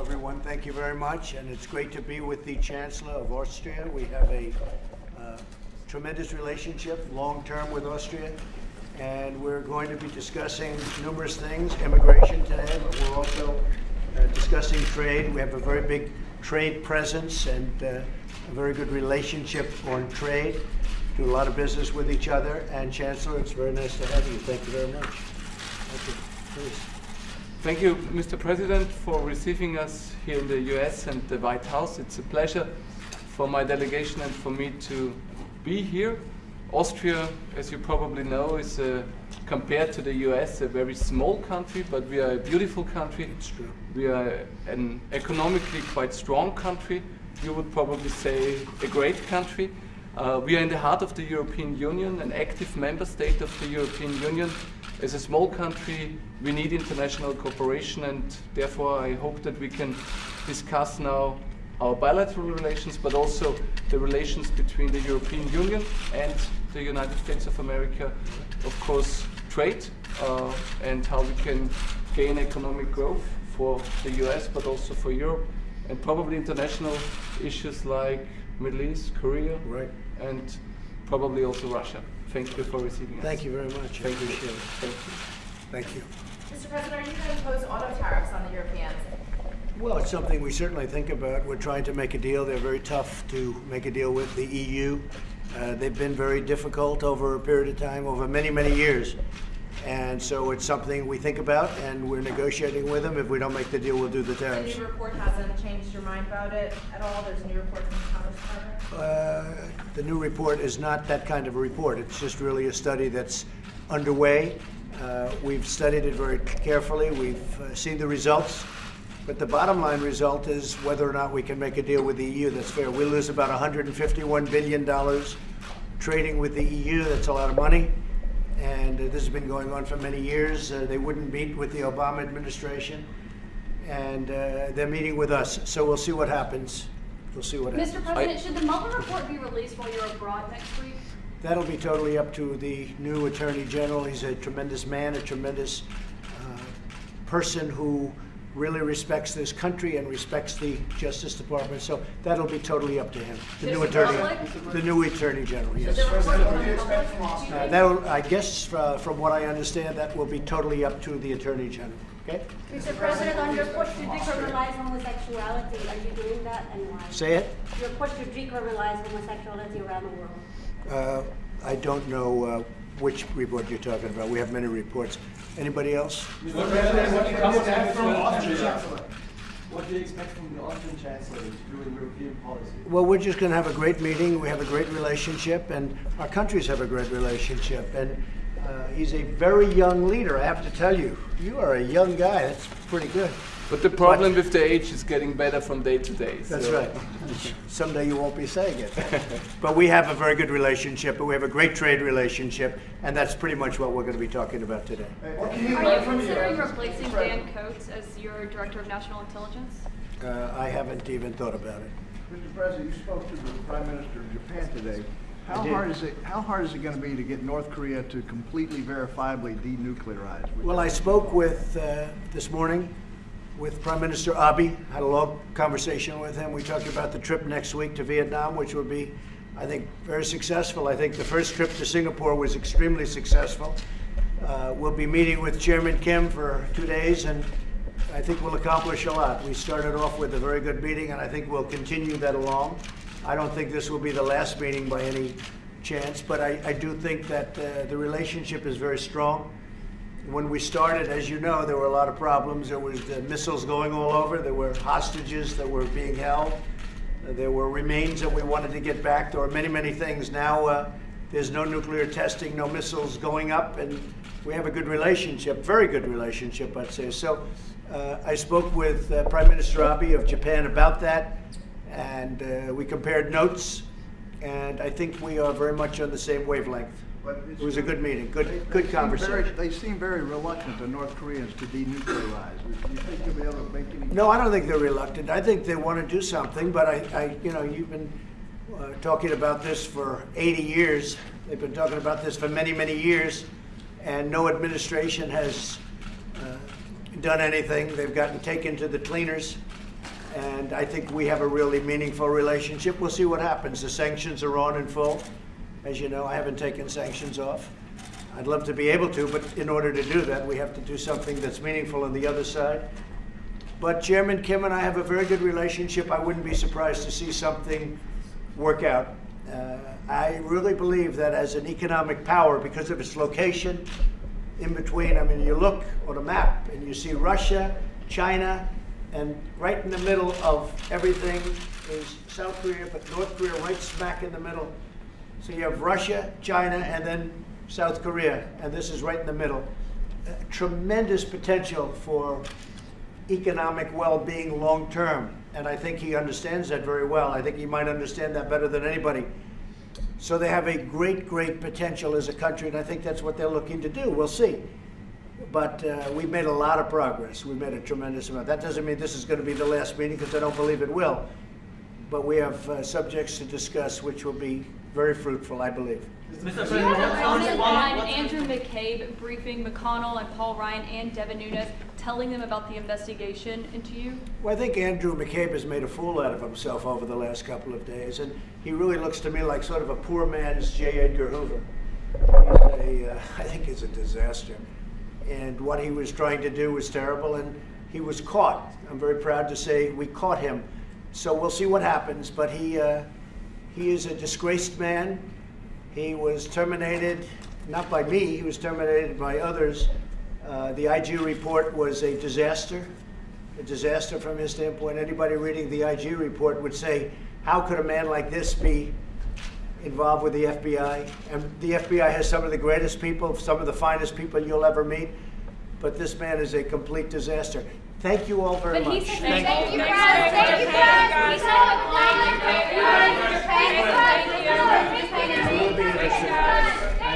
everyone. Thank you very much, and it's great to be with the Chancellor of Austria. We have a uh, tremendous relationship, long-term with Austria, and we're going to be discussing numerous things, immigration today, but we're also uh, discussing trade. We have a very big trade presence and uh, a very good relationship on trade. Do a lot of business with each other, and Chancellor, it's very nice to have you. Thank you very much. Thank you. Please. Thank you, Mr. President, for receiving us here in the US and the White House. It's a pleasure for my delegation and for me to be here. Austria, as you probably know, is uh, compared to the US a very small country, but we are a beautiful country. It's true. We are an economically quite strong country. You would probably say a great country. Uh, we are in the heart of the European Union, an active member state of the European Union. As a small country, we need international cooperation and therefore I hope that we can discuss now our bilateral relations, but also the relations between the European Union and the United States of America. Of course, trade uh, and how we can gain economic growth for the US, but also for Europe, and probably international issues like Middle East, Korea, Right. and probably also Russia. Thank you for receiving us. Thank you very much. Thank you. appreciate it. Thank you. Thank you. Mr. President, are you going to impose auto tariffs on the Europeans? Well, it's something we certainly think about. We're trying to make a deal. They're very tough to make a deal with the EU. Uh, they've been very difficult over a period of time, over many, many years. And so it's something we think about, and we're negotiating with them. If we don't make the deal, we'll do the tariffs. The new report hasn't changed your mind about it at all? There's a new report from the Commerce Department? Uh, The new report is not that kind of a report. It's just really a study that's underway. Uh, We've studied it very carefully. We've uh, seen the results. But the bottom line result is whether or not we can make a deal with the EU that's fair. We lose about $151 billion trading with the EU. That's a lot of money. And uh, this has been going on for many years. Uh, They wouldn't meet with the Obama administration. And uh, they're meeting with us. So we'll see what happens. We'll see what happens. Mr. President, should the Mueller report be released while you're abroad next week? That'll be totally up to the new Attorney General. He's a tremendous man, a tremendous uh, person who really respects this country and respects the Justice Department. So that'll be totally up to him. The new Attorney, public- the new Attorney General, yes. The report President, from what do you the expect public? from Do you Uh, That'll, I guess, uh, from what I understand, that will be totally up to the Attorney General, okay? Mr. President, on your push to decriminalize homosexuality, are you doing that and why? Say it? Your push to decriminalize homosexuality around the world. Uh, I don't know uh, which report you're talking about. We have many reports. Anybody else? President, what do you expect from? What do you expect from the Austrian Chancellor to do in European policy? Well, we're just going to have a great meeting. We have a great relationship, and our countries have a great relationship. And uh, he's a very young leader, I have to tell you. You are a young guy. That's pretty good. But the problem with the age is getting better from day to day. That's so- right. Someday you won't be saying it. But we have a very good relationship, and we have a great trade relationship, and that's pretty much what we're going to be talking about today. What can you Are you considering replacing Dan Coats as your Director of National Intelligence? Uh, I haven't even thought about it. Mr. President, you spoke to the Prime Minister of Japan today. How did. hard is it, how hard is it going to be to get North Korea to completely verifiably denuclearize? Well, I spoke with, uh, this morning, with Prime Minister Abe, had a long conversation with him. We talked about the trip next week to Vietnam, which will be, I think, very successful. I think the first trip to Singapore was extremely successful. Uh, We'll be meeting with Chairman Kim for two days, and I think we'll accomplish a lot. We started off with a very good meeting, and I think we'll continue that along. I don't think this will be the last meeting by any chance, but I, I do think that uh, the relationship is very strong. When we started, as you know, there were a lot of problems. There was the missiles going all over. There were hostages that were being held. There were remains that we wanted to get back. There were many, many things. Now uh, there's no nuclear testing, no missiles going up, and we have a good relationship, very good relationship, I'd say. So uh, I spoke with uh, Prime Minister Abe of Japan about that, and uh, we compared notes, and I think we are very much on the same wavelength. But it's- It was a good meeting, good, good conversation. They seem very reluctant, the North Koreans, to denuclearize. Do you think you'll be able to make any? No, I don't think they're reluctant. I think they want to do something, but I, I you know, you've been uh, talking about this for 80 years. They've been talking about this for many, many years, and no administration has uh, done anything. They've gotten taken to the cleaners, And I think we have a really meaningful relationship. We'll see what happens. The sanctions are on in full. As you know, I haven't taken sanctions off. I'd love to be able to, but in order to do that, we have to do something that's meaningful on the other side. But Chairman Kim and I have a very good relationship. I wouldn't be surprised to see something work out. Uh, I really believe that as an economic power, because of its location in between, I mean, you look on a map and you see Russia, China, and right in the middle of everything is South Korea, but North Korea right smack in the middle. So you have Russia, China, and then South Korea, and this is right in the middle. Uh, Tremendous potential for economic well-being long-term, and I think he understands that very well. I think he might understand that better than anybody. So they have a great, great potential as a country, and I think that's what they're looking to do. We'll see. But uh, we've made a lot of progress. We've made a tremendous amount. That doesn't mean this is going to be the last meeting, because I don't believe it will. But we have uh, subjects to discuss which will be very fruitful, I believe. Mr. Do you President, have a what's comment one- on what's- Andrew McCabe briefing McConnell and Paul Ryan and Devin Nunes, telling them about the investigation into you? Well, I think Andrew McCabe has made a fool out of himself over the last couple of days, and he really looks to me like sort of a poor man's J. Edgar Hoover. He's a, uh, I think he's a disaster. And what he was trying to do was terrible, and he was caught. I'm very proud to say we caught him. So we'll see what happens, but he, uh, he is a disgraced man. He was terminated, not by me, he was terminated by others. Uh, the IG report was a disaster, a disaster from his standpoint. Anybody reading the IG report would say, how could a man like this be involved with the FBI? And the FBI has some of the greatest people, some of the finest people you'll ever meet, but this man is a complete disaster. Thank you all very much. Thank, thank, you, Brad. Thank you, Brad. We saw a Thank you, Brad. Thank you, Brad. Thank you, Brad.